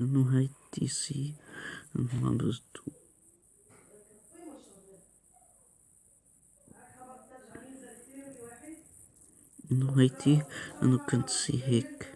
انه هاي تي سي انه هاي تي انه انه كنت سي هيك